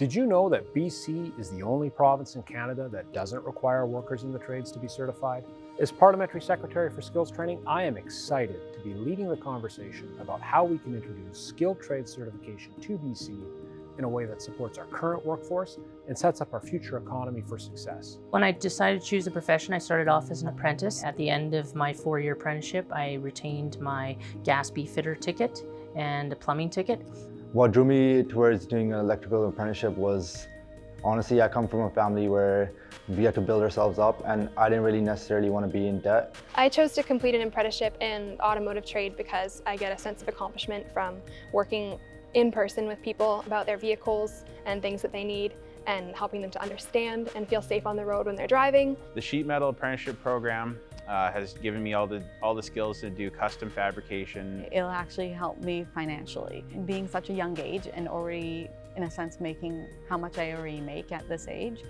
Did you know that BC is the only province in Canada that doesn't require workers in the trades to be certified? As Parliamentary Secretary for Skills Training, I am excited to be leading the conversation about how we can introduce skilled trade certification to BC in a way that supports our current workforce and sets up our future economy for success. When I decided to choose a profession, I started off as an apprentice. At the end of my four-year apprenticeship, I retained my gas fitter ticket and a plumbing ticket. What drew me towards doing an electrical apprenticeship was, honestly, I come from a family where we had to build ourselves up and I didn't really necessarily want to be in debt. I chose to complete an apprenticeship in automotive trade because I get a sense of accomplishment from working in person with people about their vehicles and things that they need and helping them to understand and feel safe on the road when they're driving. The sheet metal apprenticeship program uh, has given me all the, all the skills to do custom fabrication. It'll actually help me financially. Being such a young age and already, in a sense, making how much I already make at this age,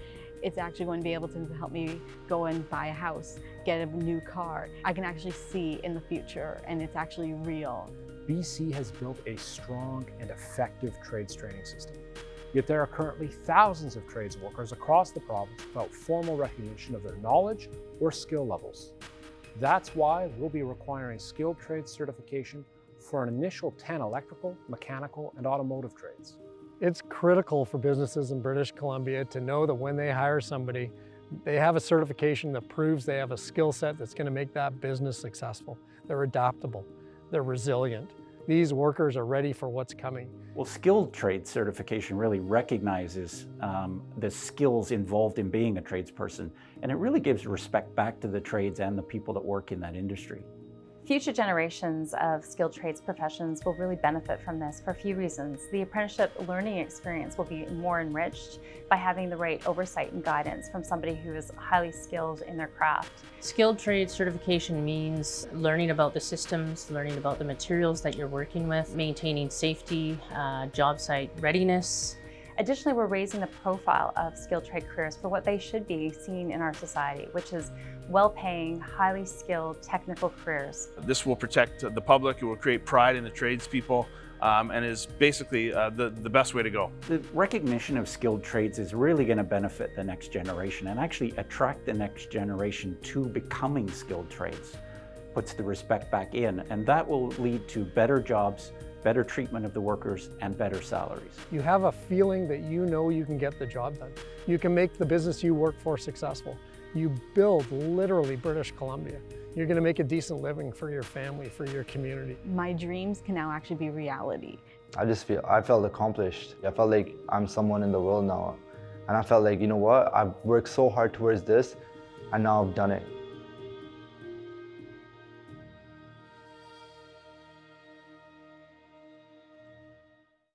it's actually going to be able to help me go and buy a house, get a new car. I can actually see in the future and it's actually real. BC has built a strong and effective trades training system. Yet there are currently thousands of trades workers across the province without formal recognition of their knowledge or skill levels. That's why we'll be requiring skilled trades certification for an initial 10 electrical, mechanical, and automotive trades. It's critical for businesses in British Columbia to know that when they hire somebody, they have a certification that proves they have a skill set that's going to make that business successful. They're adaptable, they're resilient, these workers are ready for what's coming. Well, skilled trade certification really recognizes um, the skills involved in being a tradesperson, and it really gives respect back to the trades and the people that work in that industry. Future generations of skilled trades professions will really benefit from this for a few reasons. The apprenticeship learning experience will be more enriched by having the right oversight and guidance from somebody who is highly skilled in their craft. Skilled trade certification means learning about the systems, learning about the materials that you're working with, maintaining safety, uh, job site readiness, Additionally, we're raising the profile of skilled trade careers for what they should be seen in our society, which is well-paying, highly skilled technical careers. This will protect the public, it will create pride in the tradespeople, um, and is basically uh, the, the best way to go. The recognition of skilled trades is really going to benefit the next generation and actually attract the next generation to becoming skilled trades. Puts the respect back in, and that will lead to better jobs, better treatment of the workers, and better salaries. You have a feeling that you know you can get the job done. You can make the business you work for successful. You build literally British Columbia. You're going to make a decent living for your family, for your community. My dreams can now actually be reality. I just feel, I felt accomplished. I felt like I'm someone in the world now. And I felt like, you know what, I've worked so hard towards this and now I've done it.